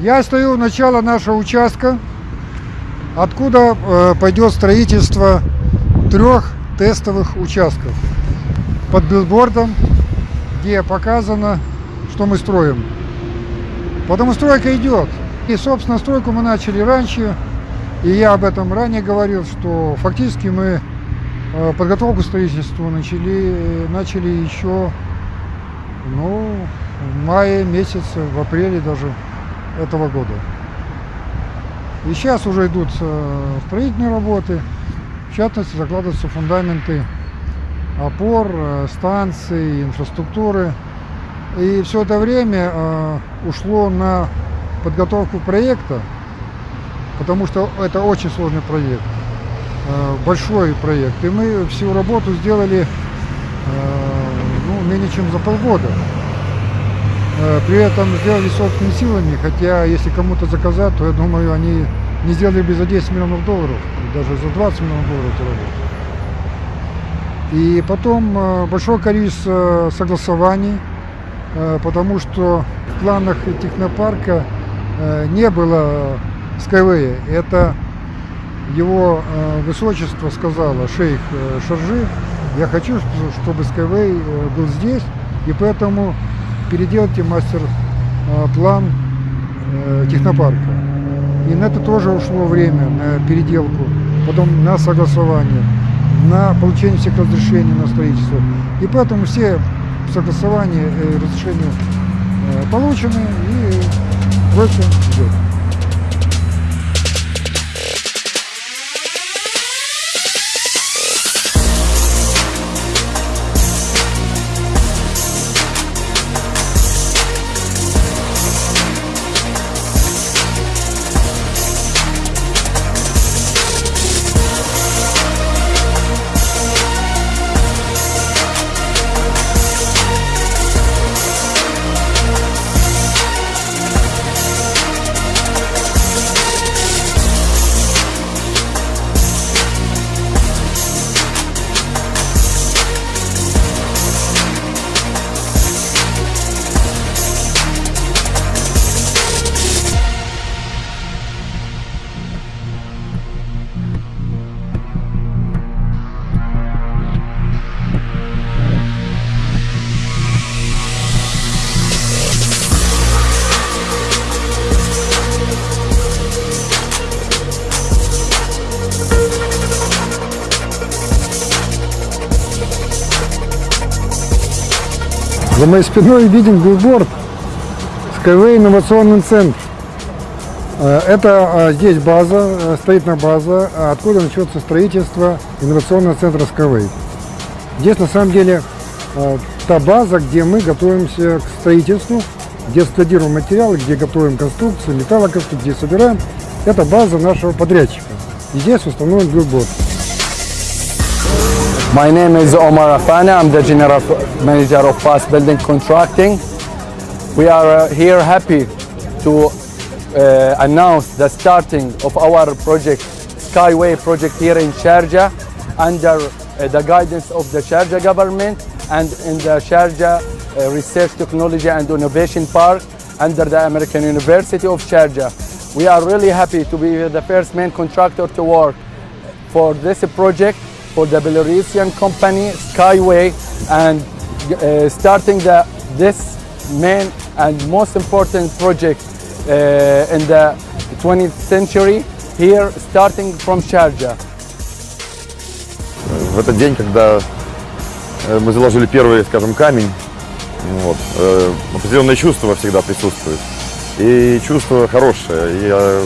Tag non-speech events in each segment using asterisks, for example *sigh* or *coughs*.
Я стою у начала нашего участка, откуда э, пойдет строительство трех тестовых участков под билбордом, где показано, что мы строим. Потому стройка идет. И, собственно, стройку мы начали раньше, и я об этом ранее говорил, что фактически мы э, подготовку к строительству начали, начали еще ну, в мае месяце, в апреле даже этого года. И сейчас уже идут э, строительные работы, в частности закладываются фундаменты опор, э, станций, инфраструктуры. И все это время э, ушло на подготовку проекта, потому что это очень сложный проект, большой проект. И мы всю работу сделали ну, менее чем за полгода. Э, при этом сделали собственными силами, хотя если кому-то заказать, то я думаю, они не сделали бы за 10 миллионов долларов, даже за 20 миллионов долларов эту работу. И потом э, большое количество согласований, э, потому что в планах технопарка не было Skyway. Это его высочество сказала, шейх Шаржи, я хочу, чтобы Skyway был здесь, и поэтому переделайте мастер-план э, технопарка. И на это тоже ушло время, на переделку, потом на согласование, на получение всех разрешений на строительство. И поэтому все согласования и разрешения э, получены, и прочее идет. За моей спиной виден билборд Skyway инновационный центр. Э, это э, здесь база, э, строительная база, откуда начнется строительство инновационного центра Skyway. Здесь на самом деле та база, где мы готовимся к строительству, где складируем материалы, где готовим конструкции, металлоконструкции, где собираем. Это база нашего подрядчика. И здесь установлен билборд. My name is Omar Afana. I'm the General Manager of Fast Building Contracting. We are uh, here happy to uh, announce the starting of our project, Skyway project here in Sharjah under uh, the guidance of the Sharjah government and in the Sharjah uh, Research Technology and Innovation Park under the American University of Sharjah. We are really happy to be the first main contractor to work for this project for the Belarusian company Skyway and uh, starting the, this main and most important project uh, in the 20th century here starting from Sharjah. В этот день, когда мы заложили первый, скажем, камень, вот, определенное чувство всегда присутствует. И чувство хорошее. Я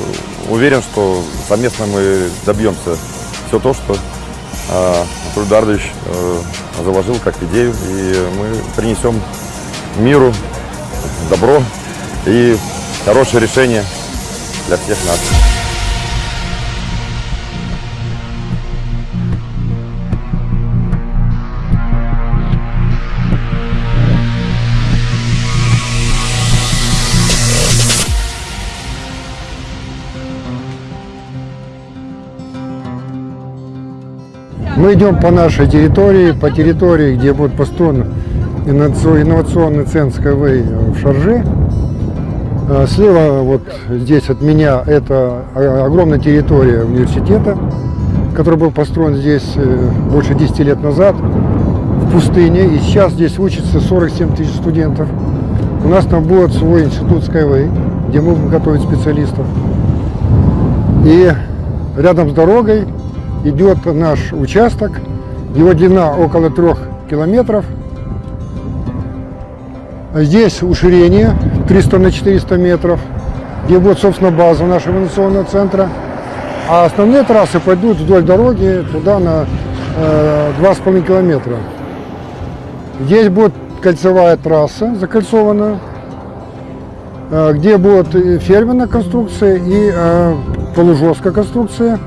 уверен, что совместно мы добьемся все то, что Анатолий Дардович э, заложил как идею, и мы принесем миру добро и хорошее решение для всех нас. Мы идем по нашей территории, по территории, где будет построен инновационный центр Skyway в Шарже. Э, Слева вот здесь от меня это огромная территория университета, который был построен здесь э, больше 10 лет назад в пустыне. И сейчас здесь учатся 47 тысяч студентов. У нас там будет свой институт Skyway, где мы будем готовить специалистов. И рядом с дорогой идет наш участок. Его длина около трех километров. Здесь уширение 300 на 400 метров, где будет, собственно, база нашего инновационного центра. А основные трассы пойдут вдоль дороги туда на э, 2,5 километра. Здесь будет кольцевая трасса, закольцованная, э, где будет ферменная конструкция и э, полужесткая конструкция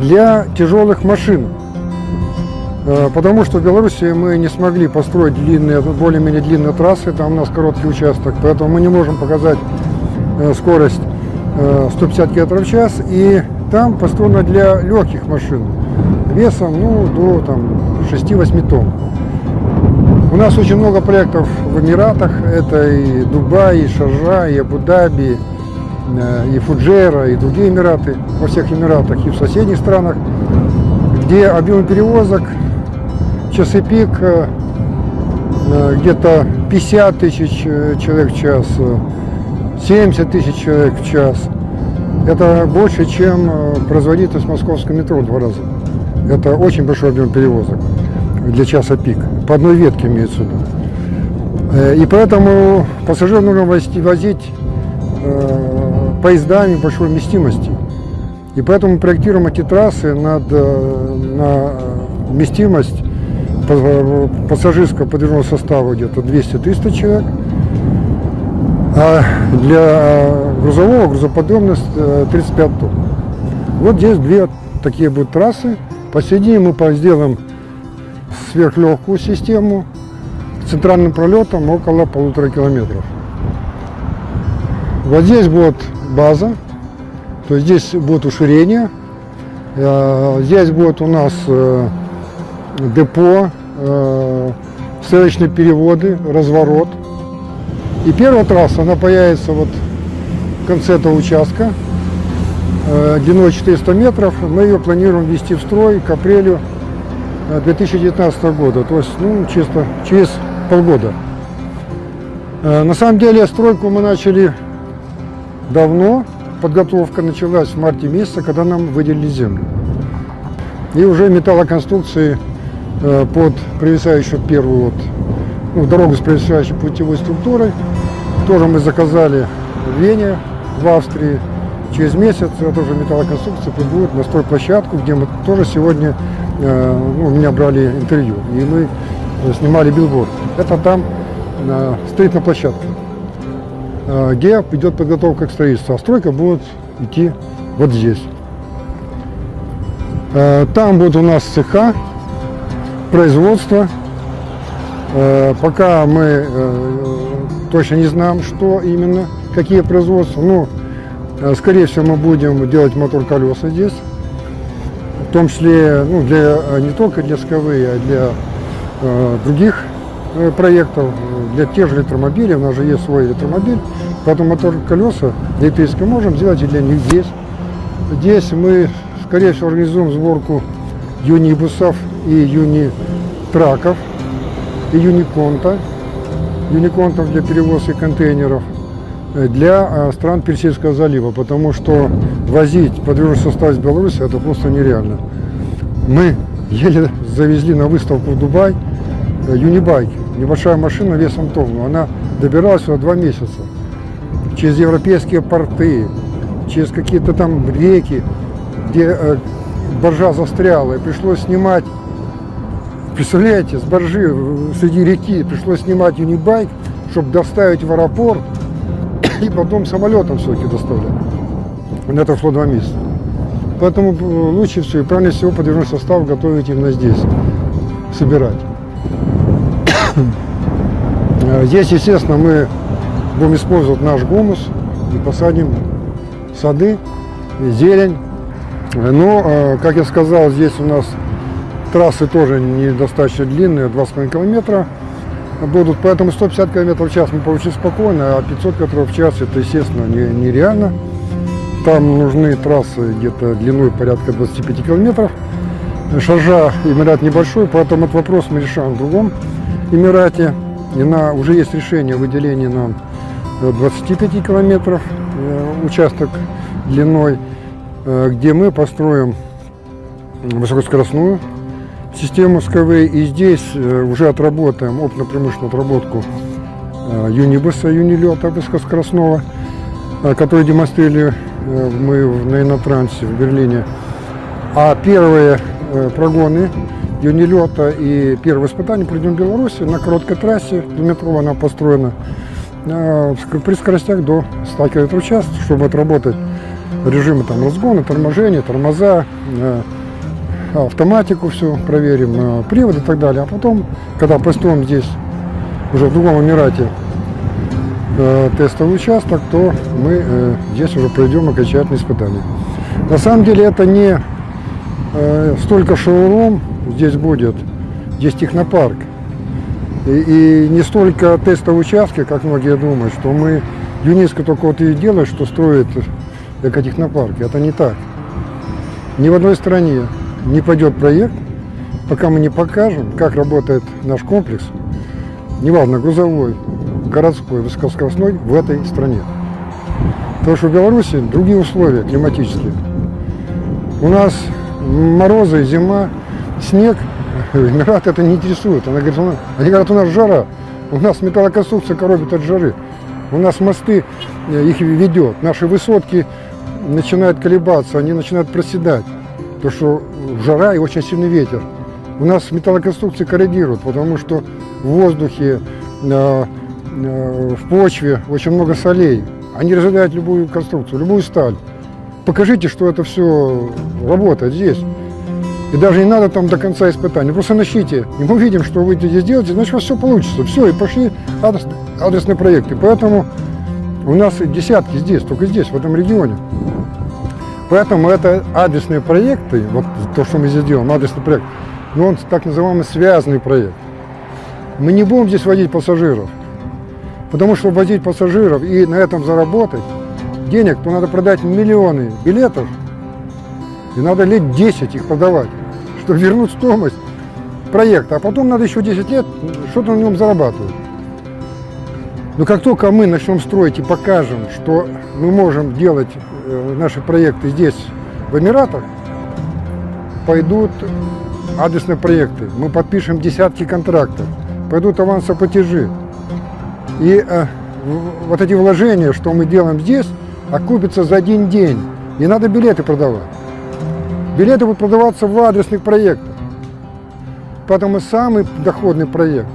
для тяжелых машин. Э, Потому что в Беларуси мы не смогли построить длинные, более-менее длинные трассы, там у нас короткий участок, поэтому мы не можем показать э, скорость э, 150 км в час. И там построено для легких машин весом ну, до там, 6-8 тонн. У нас очень много проектов в Эмиратах. Это и Дубай, и Шаржа, и Абу-Даби, э, и Фуджейра, и другие Эмираты, во всех Эмиратах и в соседних странах, где объем перевозок часы пик э, э, где-то 50 тысяч э, человек в час, э, 70 тысяч человек в час. Это больше, чем э, производительность московского метро в два раза. Это очень большой объем перевозок для часа пик. По одной ветке имеется в виду. Э, И поэтому пассажиров нужно возить, э, поездами большой вместимости. И поэтому проектируем эти трассы над, э, на вместимость па- пассажирского подвижного состава где-то 200-300 человек. А для грузового грузоподъемность э, 35 тонн. Вот здесь две такие будут трассы. Посередине мы сделаем сверхлегкую систему с центральным пролетом около полутора километров. Вот здесь будет база, то здесь будет уширение, Э, здесь будет у нас э, депо, э, ссылочные переводы, разворот. И первая трасса, она появится вот в конце этого участка, длиной 400 метров. Мы ее планируем ввести в строй к апрелю э, 2019 года, то есть ну, чисто через полгода. На самом деле стройку мы начали давно, подготовка началась в марте месяце, когда нам выделили землю. И уже металлоконструкции э, под провисающую первую вот, ну, дорогу с провисающей путевой структурой тоже мы заказали в Вене, в Австрии. Через месяц эта же металлоконструкция прибудет на стройплощадку, где мы тоже сегодня, э, ну, у меня брали интервью, и мы снимали билборд. Это там э, строительная площадка э, где идет подготовка к строительству, а стройка будет идти вот здесь. Э, Там будет у нас цеха, производство. Э, Пока мы точно не знаем, что именно, какие производства. Э, скорее всего, мы будем делать мотор-колеса здесь. В том числе, ну, для, не только для СКВ, а для э, других проектов, э, для тех же электромобилей, у нас же есть свой электромобиль, поэтому мотор колеса электрические можем сделать и для них здесь. Здесь мы, скорее всего, организуем сборку юнибусов и юнитраков, и юниконта, юниконтов для перевозки контейнеров э, для э, стран Персидского залива, потому что возить подвижный состав из Беларуси это просто нереально. Мы еле завезли на выставку в Дубай э, юнибайк, небольшая машина весом тонну. Она добиралась сюда два месяца. Через европейские порты, через какие-то там реки, где э, боржа застряла, и пришлось снимать, представляете, с боржи э, среди реки пришлось снимать юнибайк, чтобы доставить в аэропорт, *coughs* и потом самолетом все-таки доставлять. На это ушло два месяца. Поэтому э, лучше всего и правильнее всего подвижной состав готовить именно здесь, собирать. Э, Здесь, естественно, мы будем использовать наш гумус и посадим сады, и зелень. Э, Но, э, как я сказал, здесь у нас трассы тоже недостаточно длинные, 2,5 километра. будут. Поэтому 150 км в час мы получим спокойно, а 500 км в час это, естественно, не- нереально. Там нужны трассы где-то длиной порядка 25 километров. Шаржа Эмират небольшой, поэтому этот вопрос мы решаем в другом Эмирате. И на, уже есть решение о нам э, 25 километров э, участок длиной, э, где мы построим высокоскоростную систему СКВ. И здесь э, уже отработаем опытно-промышленную отработку э, юнибуса, юнилета высокоскоростного, э, который демонстрировали э, мы на Инотрансе в Берлине. А первые э, прогоны юнилета и первые испытания проведем в Беларуси на короткой трассе. Двухметровая она построена э, при скоростях до 100 км в час, чтобы отработать режимы там, разгона, торможения, тормоза, э, автоматику все проверим, э, привод и так далее. А потом, когда построим здесь, уже в другом Эмирате, тестовый участок, то мы здесь уже пройдем окончательные испытания. На самом деле это не столько шоурум здесь будет, здесь технопарк. И, и не столько тестовые участки, как многие думают, что мы ЮНЕСКО только вот и делает, что строит экотехнопарки. Это не так. Ни в одной стране не пойдет проект, пока мы не покажем, как работает наш комплекс, неважно, грузовой, городской, высокоскоростной в этой стране. Потому что в Беларуси другие условия климатические. У нас морозы, зима, снег. *laughs* Эмират это не интересует. Она говорит, они говорят, у нас жара. У нас металлоконструкция коробит от жары. У нас мосты э, их ведет. Наши высотки начинают колебаться, они начинают проседать. Потому что жара и очень сильный ветер. У нас металлоконструкции коррегируют, потому что в воздухе, в почве очень много солей. Они разъедают любую конструкцию, любую сталь. Покажите, что это все работает здесь. И даже не надо там до конца испытаний. Просто начните. И мы видим, что вы здесь делаете, значит, у вас все получится. Все, и пошли адрес- адресные проекты. Поэтому у нас десятки здесь, только здесь, в этом регионе. Поэтому это адресные проекты, вот то, что мы здесь делаем, адресный проект, но он так называемый связанный проект. Мы не будем здесь водить пассажиров, потому что возить пассажиров и на этом заработать денег, то надо продать миллионы билетов, и надо лет 10 их продавать, чтобы вернуть стоимость проекта. А потом надо еще 10 лет что-то на нем зарабатывать. Но как только мы начнем строить и покажем, что мы можем делать э, наши проекты здесь, в Эмиратах, пойдут адресные проекты. Мы подпишем десятки контрактов, пойдут авансоплатежи. И э, вот эти вложения, что мы делаем здесь, окупятся за один день. Не надо билеты продавать. Билеты будут продаваться в адресных проектах. Поэтому самый доходный проект,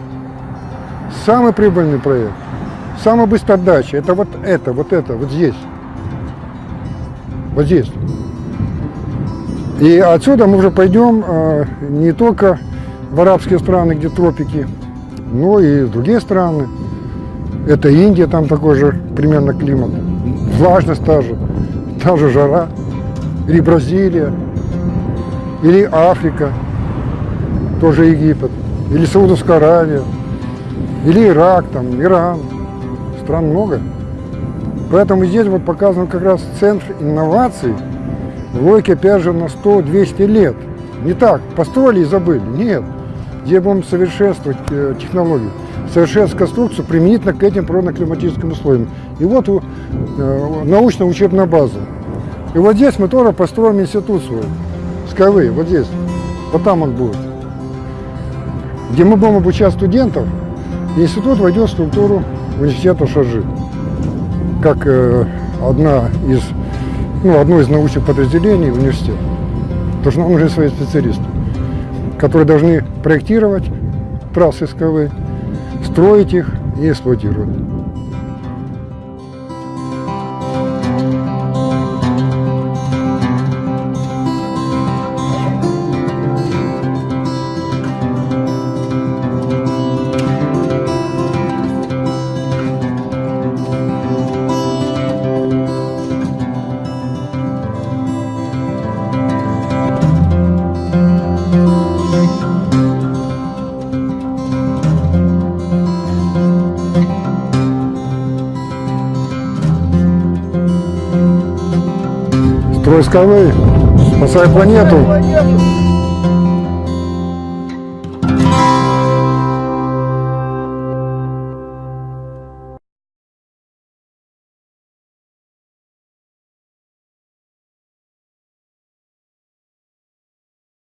самый прибыльный проект, самая быстрая отдача, это вот это, вот это, вот здесь. Вот здесь. И отсюда мы уже пойдем э, не только в арабские страны, где тропики, но и в другие страны. Это Индия, там такой же примерно климат. Влажность та же, та же жара. Или Бразилия, или Африка, тоже Египет, или Саудовская Аравия, или Ирак, там, Иран. Стран много. Поэтому здесь вот показан как раз центр инноваций, логики опять же на 100-200 лет. Не так, построили и забыли. Нет. Здесь будем совершенствовать э, технологию, совершенствовать конструкцию применительно к этим природно-климатическим условиям. И вот у- э, научно-учебная база. И вот здесь мы тоже построим институт свой, СКВ, вот здесь. Вот там он будет. Где мы будем обучать студентов, институт войдет в структуру университета Шаржи. Как э, одна из, ну, одно из научных подразделений университета. Потому что нам нужны свои специалисты, которые должны проектировать трассы СКВ, строить их и эксплуатировать. Тройской спасай планету.